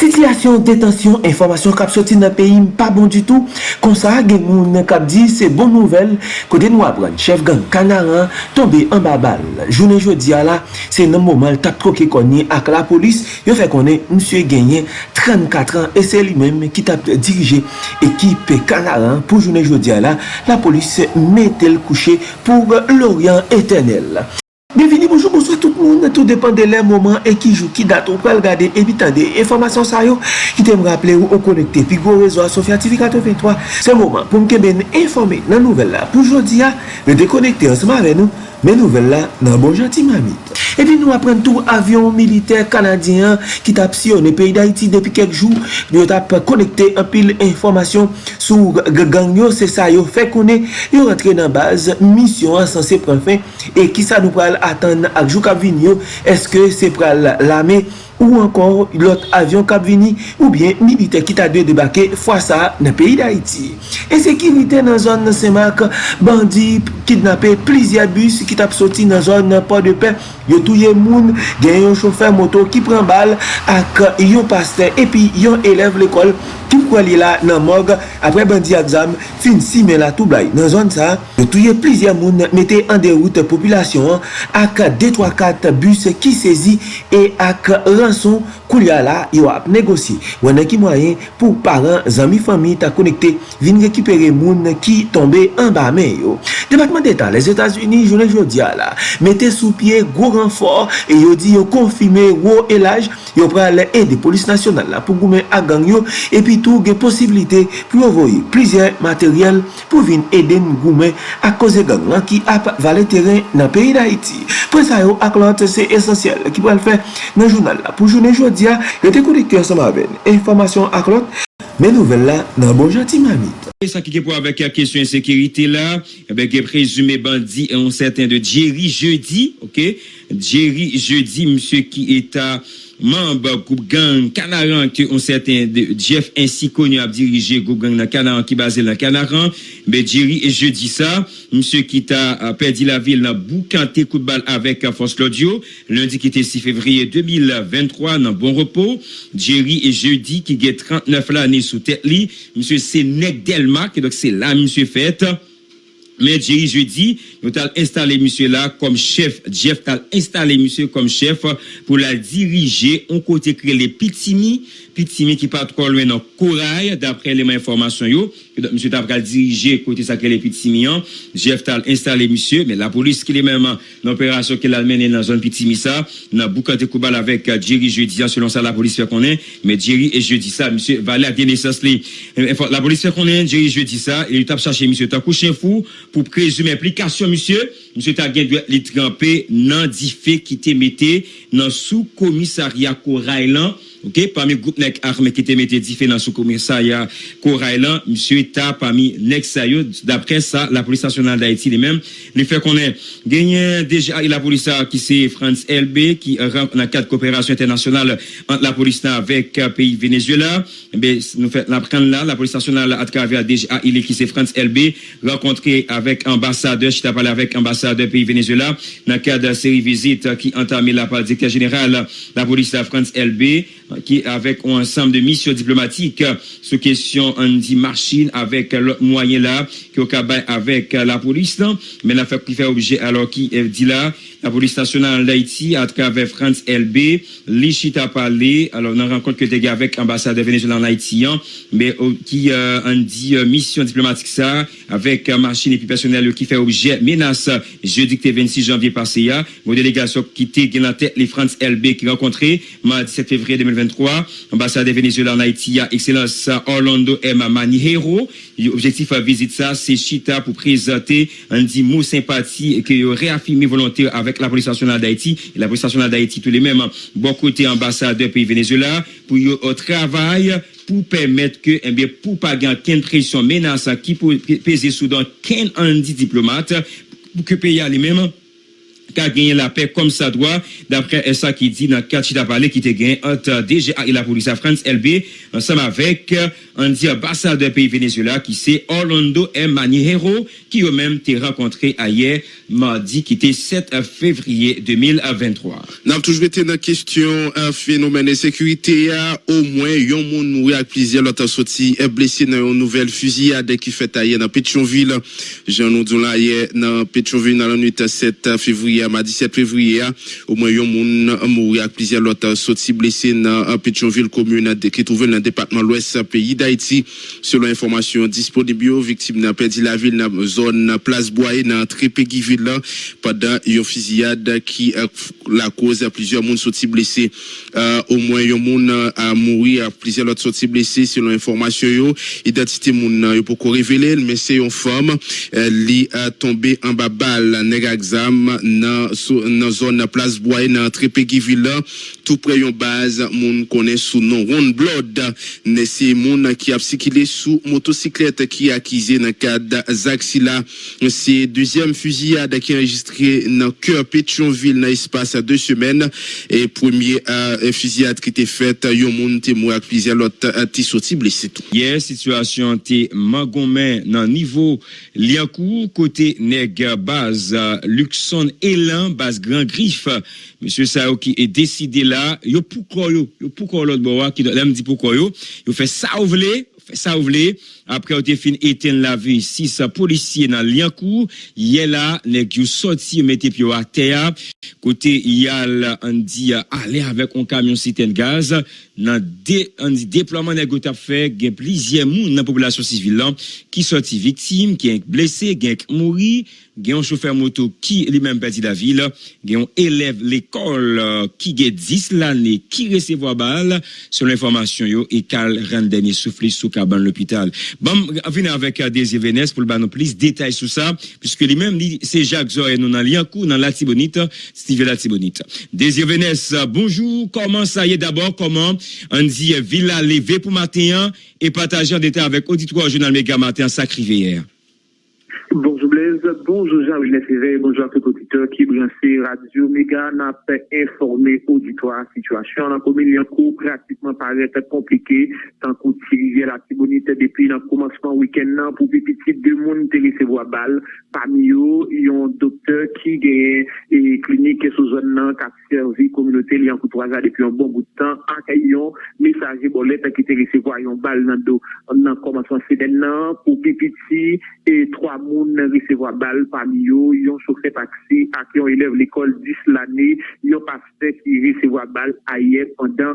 Sityasyon, detansyon, informasyon kap soti nan peyi pa bon du tout. Konsa gen moun kap di se bon nouvel kode nou apren. Chef gang kanaran tombe an babal. Jounen jodi ala se nan mouman tap troke konye ak la polis. Yo fe konen msye genyen 34 an e se li menm ki tap dirije ekip kanaran pou jounen jodi ala. La polis metel kouche pou l'Orient etenel. Bienveni, bonjou, bonsoy tout moun, tout depan de lè mouman e ki jou ki dat ou pral gade e bitan de informasyon sa yo ki tem rappele ou ou konekte pi go rezo a Sofya TV 83. Se mouman pou mke ben informe nan nouvel la pou jodi ya, le dekonekte ansman ven nou. Men nouvel la nan bon janti mamit. E pi nou apren tou avyon militer kanadyen ki tap si yon e peyi da iti depi kek jou. Yo tap konekte apil informasyon sou ganyo se sa yo fe konen. Yo rentre nan baz, misyon sanse pren fin. E ki sa nou pral atan ak jou kap vin yo, eske se pral lame ou ankon lot avyon kap vini ou bien milite ki ta dwe debake fwa sa nan peyi da iti. E sekirite nan zon nan semak, bandi kidnapè plizia bus ki tap soti nan zon nan pa de pe, yo touye moun, gen yon chofer moto ki pren bal ak yon paste epi yon eleve l'ekol ki kwa li la nan mog apre bandi aksam fin si men la tou blay. Nan zon sa, yo touye plizia moun mette an deroute populasyon ak 2-3-4 bus ki sezi e ak ran Samsung Kou liya la, yo ap negosi. Wane ki mwayen pou paran, zami, fami ta konekte vin rekipere moun ki tombe an ba men yo. Debatman d'Etat, les Etats-Unis, jounen jodia la, mette sou pie gwo renfor e yo di yo konfime wo elaj, yo pral e de polis nasyonal la pou goumen agang yo epi tou gen posibilite pou yo voye plizye materyel pou vin eden goumen ak koze gang lan ki ap vale teren nan peyi da iti Prensa yo ak lant se esensyel ki pral fe nan jounal la pou jounen jodia media, yo te konekte ansama ben, informasyon ak lot, men nouvel la nan bon janti mamit. Sa ki ke pou avek a kesyon sekirite la, avek e prezume bandi an certain de Jerry Jeudi, ok, Jerry Jeudi, msye ki eta... mamba goup gang kanaran ki an certain de Jeff ensi konyo ap dirije goup gang nan kanaran ki base nan kanaran, be Jerry Jeudi sa, msye ki ta perdi la vil nan boukante kout bal avek Fos Claudio, lundi ki te 6 fevriye 2023 nan bon repos, Jerry Jeudi ki ge 39 la ane sou tet li, msye se nek del et donc c'est là monsieur fait mais Jerry jeudi nous avons installé monsieur là comme chef. Jeff t'a installé monsieur comme chef pour la diriger on côté créer les pitimi pitimi qui pas trop loin dans corail d'après les informations yo monsieur Tabral dirigé côté sacré Petit Mian, Jeff Tal installé monsieur, mais la police qui est même dans l'opération qu'elle a menée dans la zone Petit Missa, dans Boukante Koubal avec euh, Jerry jeudi, selon ça la police fait qu'on est, mais Jerry et jeudi ça, monsieur Valé a naissance La police fait qu'on est, Jerry jeudi ça, et il tape chercher monsieur, t'as couché fou pour présumer implication monsieur, monsieur t'a les trempé dans qui était metté dans sous commissariat Corailan OK parmi groupe nek armé qui dit fait dans sous commissariat Corailan monsieur t'a parmi nek d'après ça la police nationale d'Haïti les mêmes les fait qu'on est gagné déjà la police qui c'est France LB qui rentre dans cadre coopération internationale entre la police avec pays Venezuela. Ben nous fait là la police nationale à travers déjà il est qui c'est France LB rencontré avec ambassadeur, je t'ai parlé avec ambassadeur pays Venezuela, dans le cadre de série visite qui entamé la part directeur général la police France LB, qui avec un ensemble de missions diplomatiques. Sur question on dit machine avec le moyen là, qui au avec la police, mais la fait qui fait objet alors qui dit là, la police nationale d'Haïti à travers France LB, l'Ichit a parlé, alors on rencontre que des gars avec ambassadeur Venezuela en Haïti, mais qui euh, on dit mission diplomatique ça, avec machine et puis personnel qui fait objet menace jeudi 26 janvier passé, ya, vos délégations qui étaient la tête les France LB qui rencontré mardi 7 février 2023, ambassadeur Venezuela en Haïti, excellence Orlando M. Manihero, objectif à visite ça, c'est Chita pour présenter un dit mot sympathie et que réaffirmer volontaire avec la police nationale d'Haïti, la police nationale d'Haïti tous les mêmes, bon côté ambassadeur pays Venezuela, pour au travail pour permettre que, eh bien, pour pas gagner qu'une pression menace qui peut peser sous dans qu'un diplomate, pour que pays les mêmes qu'à gagner la paix comme ça doit, d'après ça qui dit dans chiffres parlé qui te gagné entre DGA et la police à France LB, ensemble avec un dit ambassadeur pays Venezuela qui c'est Orlando M. Maniero, qui eux-mêmes t'es rencontré hier, mardi, qui était 7 février 2023. Nous avons toujours été dans la question un phénomène de sécurité. Au moins, un monde mouru avec plusieurs autres sortis blessés dans une nouvelle fusillade qui fait hier dans Pétionville. Jean nous là hier dans Pétionville dans la nuit 7 février à 17 février. Au moins, un monde mouru avec plusieurs autres sortis blessés dans Pétionville commune qui trouve dans le département l'ouest pays d'Haïti. Selon information disponible, victime n'a perdu la ville dans zone place Boye dans Trépéguiville pendant une fusillade qui a la cause à plusieurs monde sortis blessés. Euh, au moins, un monde a mouru, plusieurs autres sortis blessés selon information yo. Identité moun yo pour révéler, mais c'est une femme qui a tombé en bas balle nèg dans zone place Boye dans Trépéguiville tout près une base moun connaît sous nom Ron Blood. C'est moun qui a circulé sous motocyclette qui a accusé dans cadre Zaxila c'est deuxième fusillade qui est enregistré dans cœur Pétionville dans l'espace à deux semaines. Et premier euh, fusillade qui était faite yon moun témoin avec plusieurs autres sorti blessé tout. Hier situation té magomè dans niveau Liancourt côté nèg base Luxon Elan base Grand Griffe monsieur Sao qui est décidé là yo pourquoi yo? Yo pourquoi l'autre bois qui là me dit pourquoi yo? Yo fait ça ou vle fait ça ou vle après on fin éteindre la vie six policiers dans Liancourt hier là nèg yo sorti mettez pied à terre. Côté yal on dit aller avec un camion citerne gaz. Dans dé, on dit déploiement nèg fait plusieurs moun dans population civile là qui sorti victime qui est blessé qui est mouri gen un chauffeur moto qui lui-même perdu la ville. Gen un élève l'école qui gen 10 l'année qui recevoir balle. Sur l'information yo et Carl rend dernier soufflé sous cabane l'hôpital bon venir avec des événements pour le plus détails sur ça puisque lui-même c'est Jacques Zoé nous dans Liancourt dans la Tibonite Steve la Tibonite. Des événements bonjour comment ça y est d'abord comment on dit Villa levé pour matin et partager en détail avec auditoire journal Méga matin sacré hier Bonjour Blaise, bonjour Jean-Louis bonjour à tout auditeur qui branché Radio Méga n'a pas informé auditoire situation. La commune Liancourt pratiquement paraît compliqué tant qu'on tire la Tibonite depuis le commencement week-end pour petit de monde qui recevoir balle. Parmi eux il y a un docteur qui gagne et clinique sous zone qui a servi communauté Liancourt 3 ans depuis un bon bout de temps. En caillon messager bolette qui te recevoir une balle dans dos. Dans commencement semaine pour petit et trois moun recevoir balle. Parmi eux, ils ont chauffé taxi à qui on élève l'école 10 l'année, ils ont pasteur qui recevoir balle ailleurs pendant,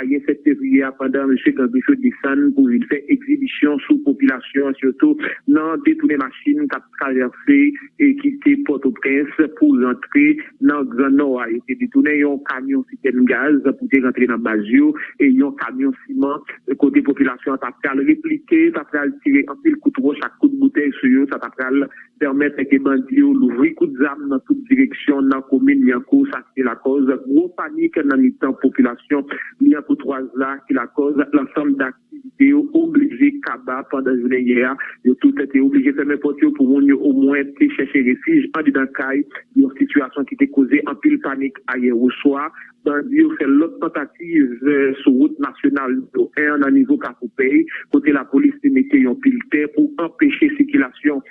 ailleurs 7 février, pendant M. Gambicho descend pour une faire exhibition sous population, surtout dans détourner machines qui a traversé et quitter Port-au-Prince pour rentrer dans le Grand Nord. Ils ont détourné un camion citerne gaz pour rentrer dans Bazio et un camion ciment côté population, ça a répliquer, ça a tirer un pile coup de chaque coup de bouteille sur eux, ça a permettre que bandits l'ouvrir coup d'armes dans toute direction dans la commune Liancourt, ça c'est la cause. Gros panique dans la population Liancourt 3 là qui la cause l'ensemble d'activités obligées Kaba pendant la journée hier. Ils ont tout été obligés de fermer porte pour au moins chercher refuge en dedans caille. Une situation qui était causée en pile panique hier au soir. Bandit fait l'autre tentative sur route nationale de 1 à niveau Capoupey. Côté la police mettait un pile pour empêcher circulation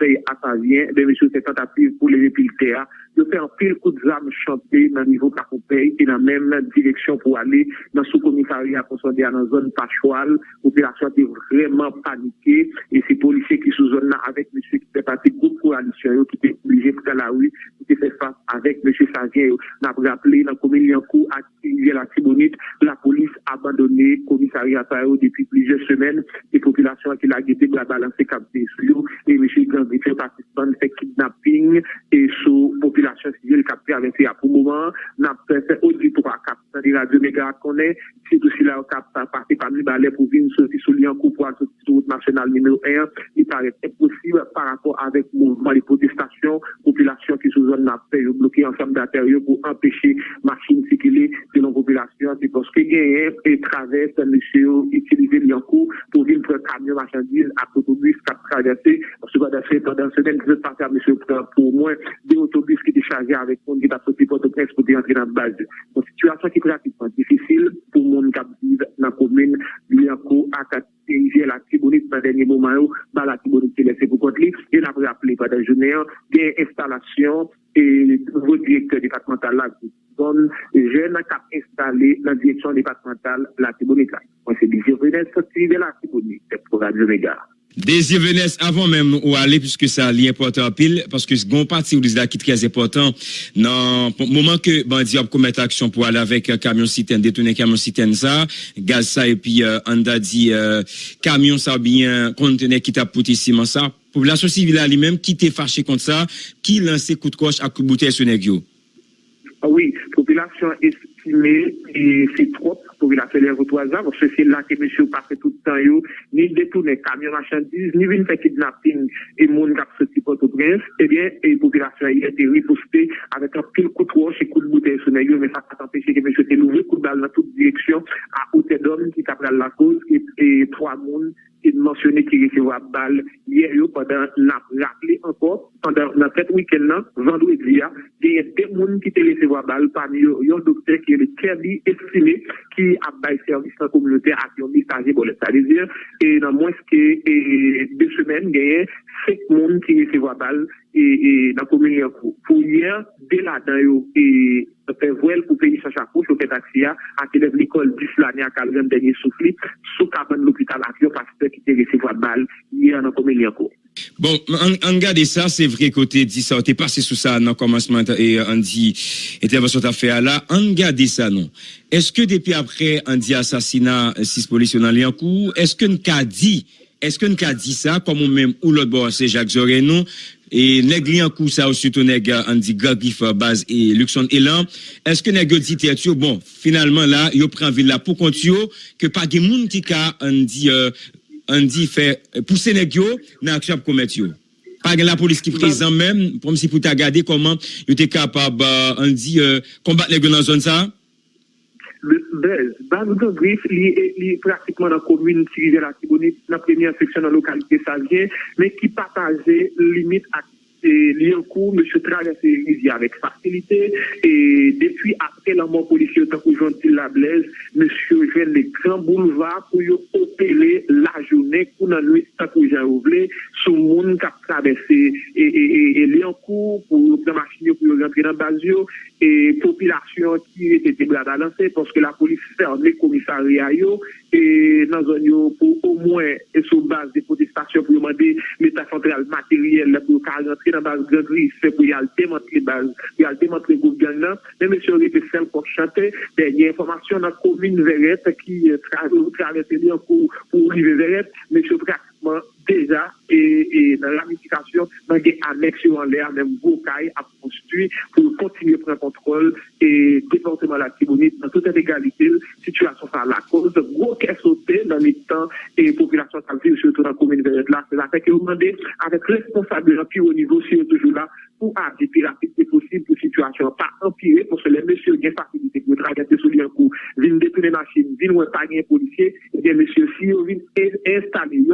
pey atavyen, de mèche ou se tentative pou leve pil teya, de fè an pil kout zam chante nan nivou kakou pey, e nan mèm direksyon pou ale nan sou komisari akonsonde an nan zon pachoual, ou pe la chante vreman panike, e se polise ki sou zon nan avèk mèche ki te pati kout kou alisyon yo, ki te oblige pou ta la ou, ki te fè fap avèk mèche Savien. Yo, nan pou rappele nan komil yankou ak yel atibounit, abandonné commissariat depuis plusieurs semaines. Les populations qui l'ont guetté la balancer capté sur et M. Gambit participant fait kidnapping. Et sous population civile capté avec à pour moment. N'a fait auditoire capté de radio méga connaît c'est aussi là capté parti parmi balais pour venir sortir sur Liancourt pour route nationale numéro 1 il paraît impossible par rapport avec mouvement de protestation. Population qui sous zone n'a fait bloquer ensemble d'intérieur pour empêcher machine circuler populasyon se poske genye e travesse mèche yo itilize li an kou pou vin pre kamyon machandise ak otobus kap travesse se va da fè pendant sènen ki se parte a mèche yo pou mwen de otobus ki te chaje avèk moun ki ta poti pote pres pou te entre nan base. Son situasyon ki pratikman difisil pou moun kap vive nan komine li an kou akat dirige la Tibonite nan denye mouman yo ba la Tibonite se lese pou kont li. Gen apre aple pa da jounen gen installasyon a et nouveau directeur départemental là, zone jeune qui installé dans la direction départementale la Tibonite. Moi, c'est Désir Vénès, sorti de la Tibonite pour Radio Méga. Désir Vénès, avant même où aller, puisque ça est important pile, parce que ce qu'on parti, vous là qui très important, le moment que Bandi a commettre action pour aller avec un camion citerne, détourner camion citerne ça, gaz ça, et puis euh, on a dit euh, camion ça bien, conteneur qui t'a pouté ciment ça, population civile lui-même qui t'est fâché contre ça, qui lance coup de coche à coup de bouteille sur. Ah oui, population estimée, et c'est trop pour il a fait les trois ans, parce que c'est là que monsieur passe tout le temps, yo, ni détourner camion marchandises, ni vient faire kidnapping. Et monde qui a sorti Port-au-Prince, eh bien, et population a été ripostée avec un pile coup de roche et coup de bouteille sur les mais ça n'a pas empêché que monsieur ait levé coup de balle dans toute direction à hauteur d'homme qui t'a la cause. Et, et trois mondes qui mentionné qui recevaient balle hier, yo, pendant, n'a rappelé encore, pendant, dans cet week-end-là, vendredi, et deux personnes qui te laissé voir balle parmi eux, un docteur qui est le Kerry estimé qui a bail service dans la communauté à un messager pour les C'est-à-dire, et dans moins que deux semaines, il y a cinq personnes qui laissé voir balle et, dans la commune. Pour hier, dès là-dedans, et fait voile pour payer sa chapouche au taxi à élève l'école du Flané à Calvin dernier souffle sous cabane l'hôpital à parce que qui était recevoir balle hier dans la commune. Bon, en garde ça, c'est vrai côté dit ça, t'es passé sous ça dans le commencement et on dit intervention t'as fait là, en garde ça non. Est-ce que depuis après on dit assassinat six policiers dans Liancourt, est-ce que nous a dit est-ce que nous a dit ça comme même ou l'autre bord c'est Jacques Zorenon et nèg Liancourt ça aussi ton nèg on dit Gagif base et Luxon Elan, est-ce que nèg dit bon finalement là, yo prend ville pour compte que pas de monde qui a on dit on dit fait pousser les yo dans action commettre yo. Pas la police qui présent même comme si pour ta garder comment tu était capable on dit combattre les dans zone ça? Bez, base de griffe, li pratiquement dans la commune Tirivère la Tibonite, dans la première section de la localité Savien, mais qui partageait limite à li an kou, M. travesse rizi avèk fasilite, e depi apre la mò polisyon takou jantil la blèz, M. jen le gran boulevard pou yo opele la jounè kou nan lwè takou jan ouble, sou moun kap travesse e li an kou pou yo premasyon yo pou yo rentre nan bazyo, e popilasyon ki ete te blada lansè, porske la polis fèr le komisari a yo, e nan zon yo pou ou mwen e sou base de manifestasyon pou yo mande meta sentral materyel pou yo ka rentre nan baz Grand Riff pou yo al demantre baz, pou yo al demantre goup gang nan, men mè sè rete sel pou chante, denye informasyon nan komine veret ki travesse li an pou rive veret, mè sè prakman deja e nan ramifikasyon nan gen anek sou an lè an mèm gokay ap konstitui pou kontinye pren kontrol e deporteman la tibounit nan tout an egalitil situation par la cause de gros caisse sauté dans les temps et population qui vit surtout dans la commune de là. C'est la fait que vous demandez avec responsabilité au niveau, si toujours là, pour agir plus rapidement possible pour situation pas empirer, parce que les messieurs ont facilité pour traverser sous un coup, viennent détourner machine, viennent pas un policier, et bien messieurs, si vous viennent installer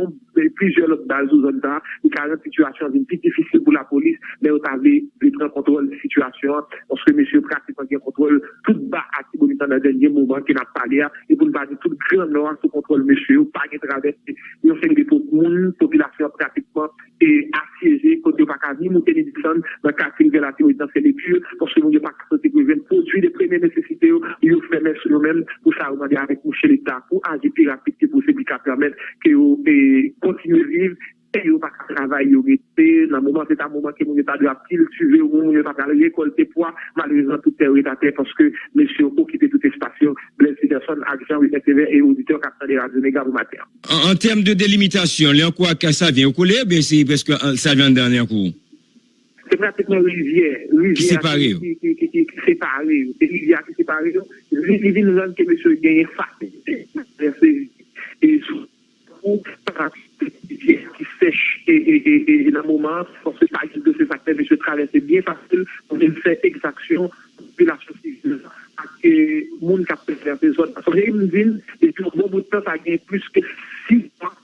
plusieurs autres bases zone là, il y a une situation plus difficile pour la police, mais vous avez prendre contrôle de la situation, parce que monsieur pratiquement contrôle tout bas dans le dernier moment qui n'a pas l'air, et pour ne pas dire tout grand noir sous contrôle, monsieur, pas de traversée, il y a des population pratiquement et assiégée, côté pas qu'à ni monter les dans le quartier de la dans ces lectures, parce que nous n'avons pas capacité de produits des premières nécessités, ils fait mettre sur nous-mêmes pour ça, on avec nous chez l'État, pour agir plus rapide que possible, qui permettre que continuer à vivre et yo pa travail yo rete nan moment c'est un moment que mon état de la pile suivre ou mon état de récolter poids malheureusement tout est à terre parce que monsieur qui blesse personne agent TV et auditeur capteur de radio méga matin. En, en termes de délimitation les quoi que ça vient au coller ben c'est parce que euh, ça vient en dernier coup? C'est pratiquement rivière rivière qui qui, qui, qui, qui, séparé c'est rivière qui séparé rivière nous que monsieur gagne facilité et surtout qui sèche et, et, et, dans le moment, parce que par exemple de ces acteurs, monsieur traverse bien facile pour faire exaction population civile. et a fait ces zones. Parce que j'ai une ville, et puis au bon bout de temps, ça a gagné plus que six mois.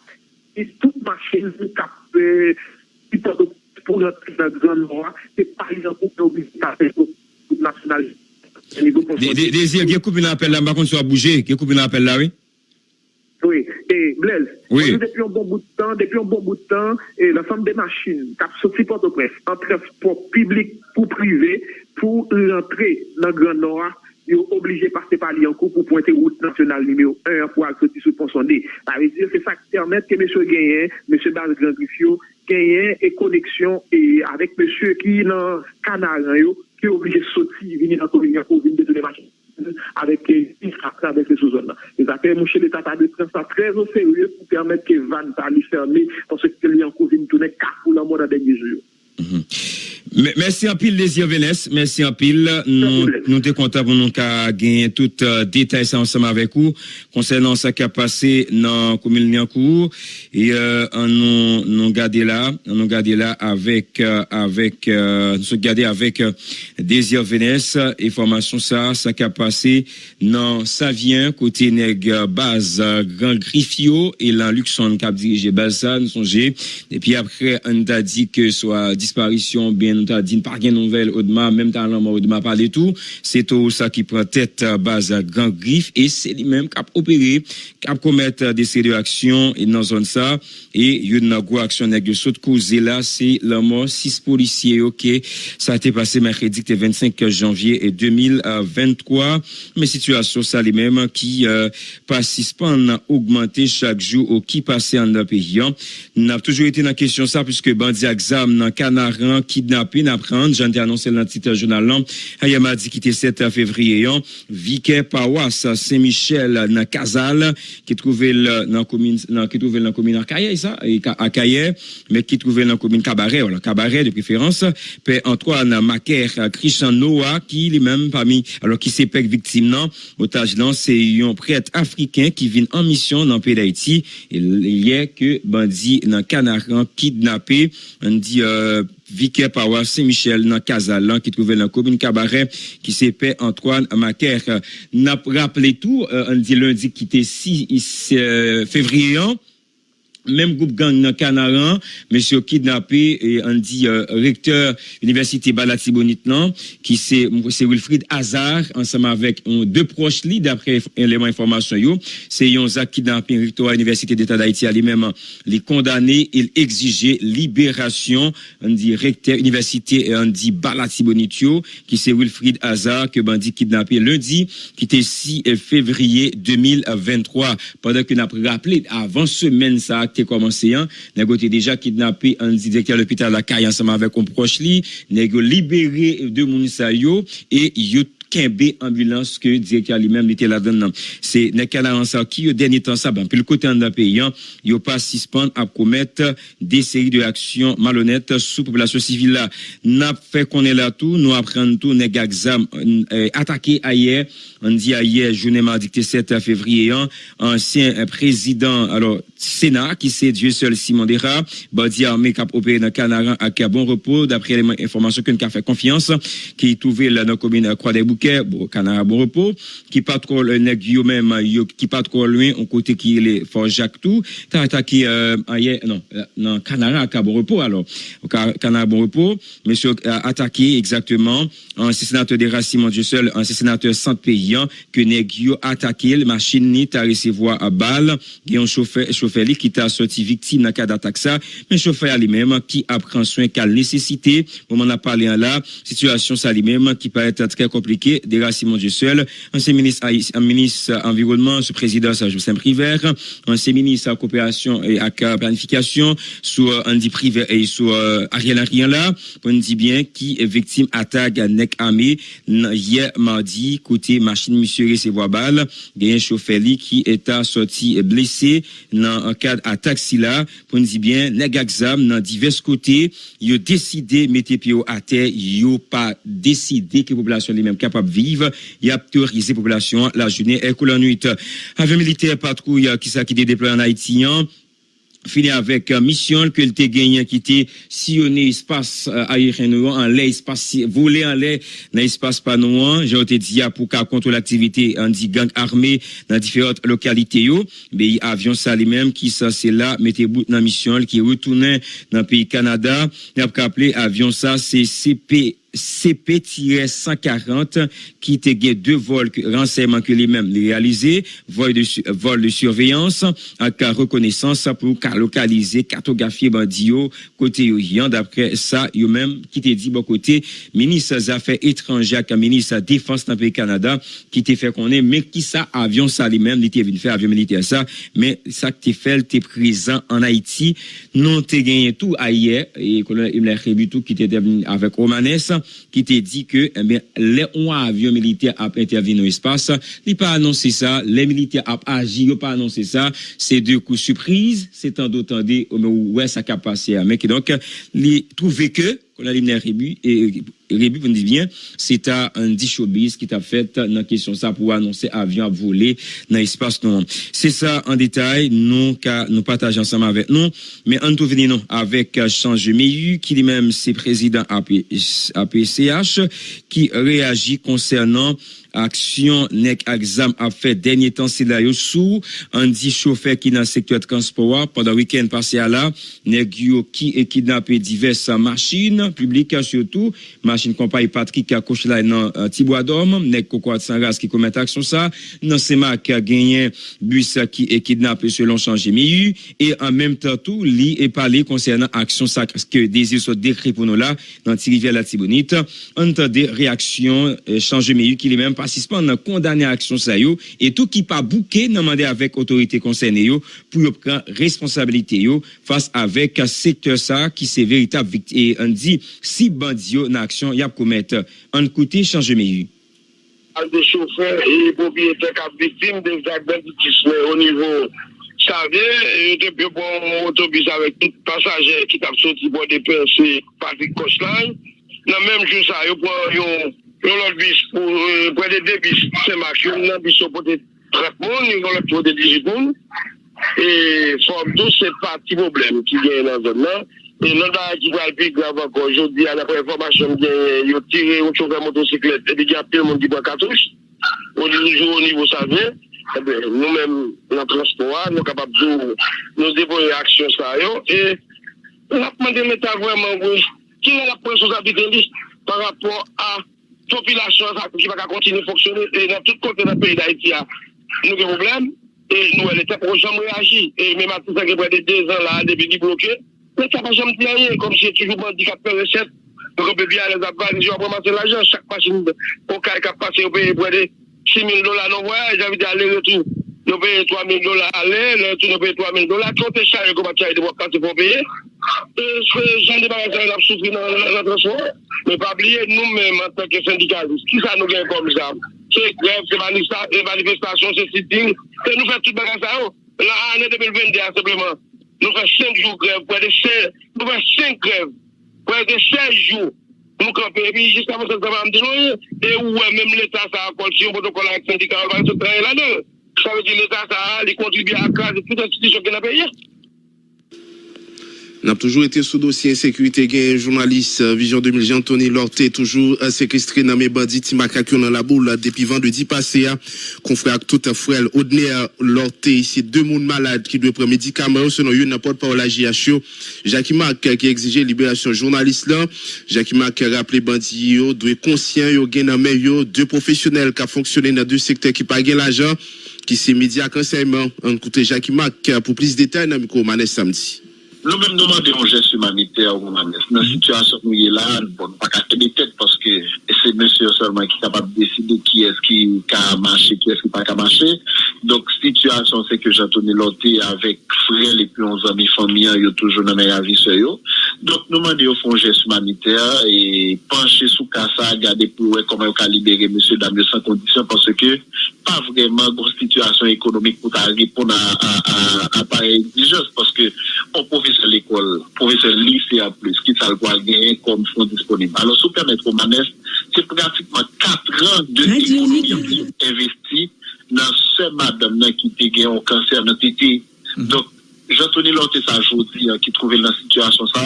Et toute machine qui a fait pour notre grand noir, c'est par exemple pour obligé à faire national. Désir, il y a coupé l'appel là, par contre, soit bougé, il y a coupé l'appel là, oui? Oui, et Blaise, Oui. depuis un bon bout de temps, depuis un bon bout de temps, et l'ensemble des machines, qui sorti Port-au-Prince, en transport public ou privé, pour rentrer dans le Grand Nord, yo oblige pase pali anko pou pointe route nasyonal nimeyo 1 pou ak soti sou ponsonde. Pari dir se sak permette ke mèche genyen, mèche Baz Grandrifio, genyen e koneksyon e avèk mèche ki nan kanaran yo, ki oblige soti vini nan kovinyan pou vini de demasyon. avèk se sou zon nan. E zake mouche l'Etat a de tren sa trez ou serye pou permèt ke van pa li ferme pou se ke li an kouvin toune kakou la mou nan denye jou. Jours. Me- Merci en pile, Désir Vénès. Merci en pile. Nous, nous sommes contents pour nous gagner tout euh, détail ça ensemble avec vous concernant ce qui a passé dans la commune Liancourt. Et euh, nous, nous garder là, nous garder là avec, euh, avec, euh, nous gardés avec euh, Désir Vénès. Information ça, ça qui a passé dans Savien, côté euh, base euh, Grand Griffio et là, Luxon qui a dirigé base ça, nous songez. Et puis après, on t'a dit que soit disparition, bien, on t'a dit pas de nouvelle, Audemars, même l'homme Audemars pas du tout. C'est tout ça qui prend tête euh, base à Grand Griffe et c'est lui-même qui a opéré, qui a commettre euh, des séries d'actions et dans zone ça. Et une grosse action de saute causée là, c'est la mort, six policiers, ok. Ça a été passé mercredi, le 25 janvier et 2023. Mais situation ça lui-même qui euh, participent à augmenter chaque jour au qui passait en pays. N'a toujours été dans la question ça puisque bandit exam dans Canaran kidnappé n'apprendre, j'en ai annoncé dans le titre journal. Hier mardi qui était 7 février, hein? Vicaire Pawas Saint-Michel dans Casal qui trouvait dans commune qui trouvait dans commune Caillé ça à mais qui trouvait dans commune Cabaret voilà Cabaret de préférence Père Antoine Macaire Christian Noah qui lui-même parmi alors qui s'est victime non? Otage non c'est un prêtre africain qui vient en mission dans le pays d'Haïti il y a que bandit dans Canaran kidnappé on dit euh, Vicaire Power Saint-Michel dans Casalan qui trouvait dans la commune Cabaret qui s'épelle Antoine Macaire. N'a rappelé tout, euh, on dit lundi qui était 6 euh, février. Même groupe gang dans Canaran, monsieur kidnappé et on dit euh, recteur université Balatibonite non, qui c'est c'est Wilfried Hazard ensemble avec deux proches li d'après éléments information yo, c'est yon Zach kidnappé recteur à l'université d'État d'Haïti lui-même les condamnés, il exigeait libération on dit recteur université on dit Balatibonite qui c'est Wilfried Hazard que bandit kidnappé lundi qui était 6 février 2023 pendant que n'a rappelé avant semaine ça commencé hein. Nèg déjà kidnappé un directeur de l'hôpital la caille ensemble avec un proche li. Nèg libéré de moun et yo Kembe ambulance que directeur lui-même était là-dedans. C'est nèg en ça qui au dernier temps ça ben puis le côté en pays hein, yo pas suspend à commettre des séries de actions malhonnêtes sous population civile là. N'a fait qu'on est là tout, nous apprendre tout nèg exam euh, attaqué hier, on dit hier journée mardi 7 février hein, ancien président alors Sénat qui c'est Dieu seul Simon Dera, bandi armé a opéré dans Canaran à bon repos d'après les informations que nous fait confiance qui est trouvé là dans commune Croix des Bon Canaran bon repos, qui pas trop le même yo, qui loin au côté qui est Fort Jacques tout, t'as attaqué euh, hier non euh, non Canaran à bon repos alors. Au Ca- Canaran bon repos, monsieur a attaqué exactement. Un sénateur des Simon Dieu seul, un sénateur centre paysan que nèg yo attaqué. Le machine ni t'a recevoir à balle, a un chauffeur chauffeur qui t'a sorti victime dans cas d'attaque ça, mais chauffeur lui-même qui apprend soin qu'à nécessité, moment on a parlé en là, situation ça lui-même qui paraît être très compliquée, des Simon Dieu seul, ancien ministre un ministre environnement, ce président ça Justin Privert, ancien ministre à coopération et à planification sous euh, Andy Privé et sous euh, Ariel Henry là, on dit bien qui est victime attaque à Nek Amé n- hier mardi côté machine monsieur recevoir balle, il un chauffeur qui est sorti blessé dans un cadre attaque si là, pour dire bien nèg exam dans divers côtés, yo décidé mettre pied à terre, yo pas décidé que la population lui-même capable vivre, y a la population la journée et la nuit. Avec militaire patrouille qui ça qui est déployé en Haïti, hein, fini avec euh, mission que le gagné qui était sillonné espace euh, aérien en l'air espace volé en l'air dans l'espace pas j'ai été dit pour qu'à contre l'activité en dit gang armé dans différentes localités yo. Mais avion ça lui-même qui ça c'est là mettez bout dans mission qui retournait dans pays Canada. Il a appelé avion ça c'est CP CP-140 qui était deux vols renseignements que les mêmes réalisés, vol de, surveillance, avec reconnaissance pour localiser, cartographier bandio, côté d'après ça, yo même, qui t'est dit, bon côté, ministre des Affaires étrangères, ministre de la Défense dans le pays Canada, qui t'a fait qu'on est, mais qui ça, avion ça lui-même, il venu faire avion militaire ça, mais ça que t'es fait, t'es présent en Haïti, non t'es gagné tout ailleurs, et colonel Imler tout qui était avec Romanes, qui t'a dit que eh bien, les avions militaires a intervenu dans l'espace, il pas annoncé ça, les militaires a agi, il pas annoncé ça, c'est deux coups surprise, c'est un d'autant dit, ouais, ça capacité mais donc, il trouvé que, qu'on a l'hymne et Vous bien, c'est un dit showbiz qui t'a fait dans question ça pour annoncer avion à voler dans l'espace non. C'est ça en détail, nous, nous partageons ensemble avec nous, mais en tout venir non, avec Change Meyu, qui lui-même, c'est président APCH, qui réagit concernant action nek exam a fait dernier temps c'est là sous dit chauffeur qui dans secteur transport pendant week-end passé à là nek qui est kidnappé diverses machines publiques surtout machine compagnie Patrick qui a coché là dans uh, Tibois d'Homme, nek Kokoat Sangas qui commet action ça, dans SEMA qui a gagné bus qui est kidnappé selon changé miu et en même temps tout li et parler concernant action ça que désir soit décrit pour nous là dans Tirivière la Tibonite. Entendez réaction eh, changé miu qui lui-même participant dans condamné action ça yo et tout qui pas bouqué demandé avec autorité concernée yo pour yo prendre responsabilité yo face avec secteur ça qui c'est véritable et on dit si bandio dans action infraksyon yap koumet. An kouti chanje meyu. Al de choufer e popyete kap vitim de zak benditisme o nivou Sade, yote pyo bon otobis avek tout pasajer ki tap soti bo depense Patrick Koslan. Nan menm jou sa, yo pon yon lot bis pou pre de debis semak. Yon nan bis yo pote 30 moun, yon lot pote 18 moun. E fom tou se pa ti problem ki gen nan zon nan. E lòl ba ki gwa alpi grav akon, jodi an apre informasyon gen yo tire ou chouve motosiklet, ebi gen apel moun di bwa katouj, ou di noujou ou nivou sa ven, ebe nou men nan transpoa, nou kapap zou, nou devoye aksyon sa yo, e lakman de meta vwèman wè, ki nan lakpon sou zabite li, par rapport a popilasyon sa ki baka kontine foksyone, e nan tout kontine peyi da iti ya, nou gen problem, e nou el ete projan mwen reagi, e men mati sa gen pwede 2 an la, debi di bloke, Mwen sa pa jom pleye, kom se toujou bandi ka pe resep, mwen kon pe bi alèz ap vani, jwa pou manse l'ajan, chak masin pou ka e ka pase, yo peye pou ade 6.000 dola nou voyaj, javite alè retou, yo peye 3.000 dola alè, lè retou yo peye 3.000 dola, kontè chan yo kon pati a ide wak kante pou peye, e, jan de bagan sa yon ap soufri nan transfor, mwen pa bliye nou men an tanke syndikalist, ki sa nou gen kom jam, se greve, se e manifestasyon, se siting, se nou fè tout bagan sa yo, la anè 2022 an sepleman, nous faisons 5 jours grève, près de 16, nous faisons 5 grèves, près de 16 jours. Nous campons, et puis jusqu'à maintenant, ça va me dire, et ouais, même l'État, ça a si un protocole avec le syndicat, on va se travailler là-dedans. Ça veut dire l'État, ça a contribué à cause de toute institution qui n'a payé. N'a toujours été sous dossier insécurité gain journaliste euh, Vision 2000 Anthony Lorté toujours euh, séquestré dans mes bandits Timakakio dans la boule depuis vendredi passé hein. confrère tout frère Odner Lorté ici deux monde malades qui doivent prendre médicaments selon une n'importe pas la JHO Jacques Mac euh, qui exigeait libération journaliste là. Jacques Mac rappelé bandit yo doit conscient yo gain dans yo deux professionnels qui fonctionné dans deux secteurs qui pas l'argent qui c'est média conseillement en côté Jacques Mac pour plus de détails dans micro samedi Nou mèm nouman de yon jes humanite a ou manes. Nan hmm. situasyon nou ye la, bon, pa ka tebe tet, paske se mèsyon solman ki kapab deside ki eski ka mache, ki eski pa ka mache. Donk situasyon se ke jatone lote avèk frel epi on zami famiyan yo toujou nan mè avise yo. Donk nouman de yon fon jes humanite a, e panche sou kasa, gade pou wè koman yo ka libere mèsyon damyo san kondisyon, paske pa vreman gros situasyon ekonomik pou ta repon a pare exijos, paske on pouve l'ekol, profesyon lise a plus, ki sal kwa genyen kom fon disponib. Alo sou permet pou manes, se pratikman 4 an de ekonomi investi nan se madame nan ki te genyon kanser nan te te. Mm-hmm. Donk, jantoni lote sa jodi ki trouve nan situasyon sa,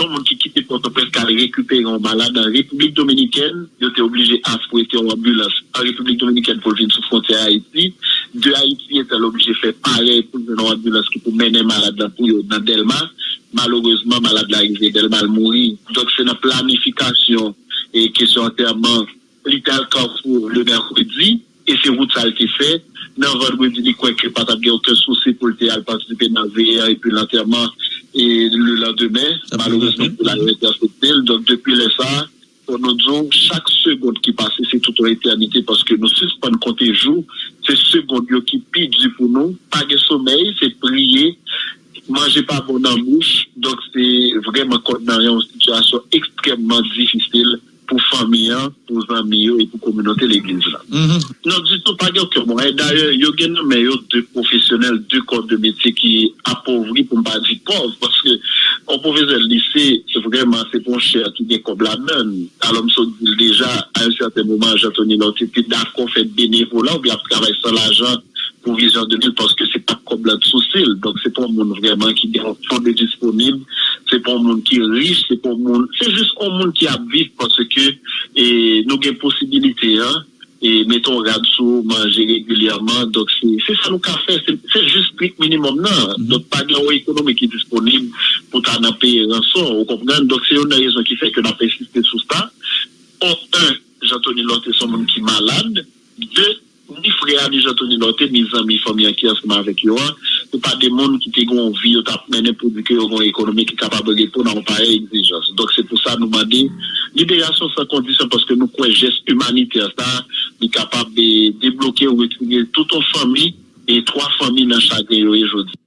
ton moun ki kite Port-au-Prince ka rekupere an malade an Republik Dominiken, yo te oblige as pou ete an ambulans an Republik Dominiken pou vin sou fronte a Haiti, de Haiti etal oblige fe pare pou ven an ambulans ki pou mene malade an pou yo nan Delmas, malorosman malade la rive del mal mouri. Dok se nan planifikasyon e kesyon anterman lital kanfou le merkwedi e se wout sal te fe nan vendredi li kwen kre patap gen ouke souci pou lte al pasipe nan VR e pi l'anterman e le landemen malorosman pou la rive del sotel. Dok depi le sa, nou djou chak segonde ki pase se tout an eternite paske nou suspande konte jou se segonde yo ki pi di pou nou page somey, se priye manje pa bon nan mouch donk se vreman konte nan yon situasyon ekstremman difisil pou fami an, pou zami yo, pou komunote l'Eglise la. Non, gen kèr mwen. D'ailleurs, yo gen nou men yo de profesyonel, de métier ki apovri pou mba di pov, parce que on l'lissé, se vreman se pon chè a ki gen kob la men. Alom so dil deja, a un certain moment, jatoni lanté, pi da kon fèd benevola, ou bi ap kravay sa pour Vision 2000 parce que c'est pas comme la sociale. Donc c'est pas un monde vraiment qui est en fond de disponible, c'est pas un monde qui est riche, c'est pas un monde, c'est juste un monde qui a vivre parce que et, nous avons possibilité, hein, et mettons radio, manger régulièrement. Donc c'est ça nous qu'a fait, c'est juste prix minimum, non. Mm-hmm. Donc pas de économique qui est disponible pour t'en payer rançon, vous comprenez? Donc c'est une raison qui fait que nous avons insisté sur ça. En un, Jean-Tony Lotte est un monde qui est malade. Deux, ni frè, ni jantoni notè, ni zami, fami an ki asman avèk yo an, nou pa de moun ki te gon vi yo tap menè pou di ki yo gon ekonomi ki kapab repon an parè exijans. Dok se pou sa nou mandi, l'idéasyon sa kondisyon paske nou kwen jes humanitè sa, ni kapab de deblokè ou etriye touton fami e troa fami nan chagre yo e jodi.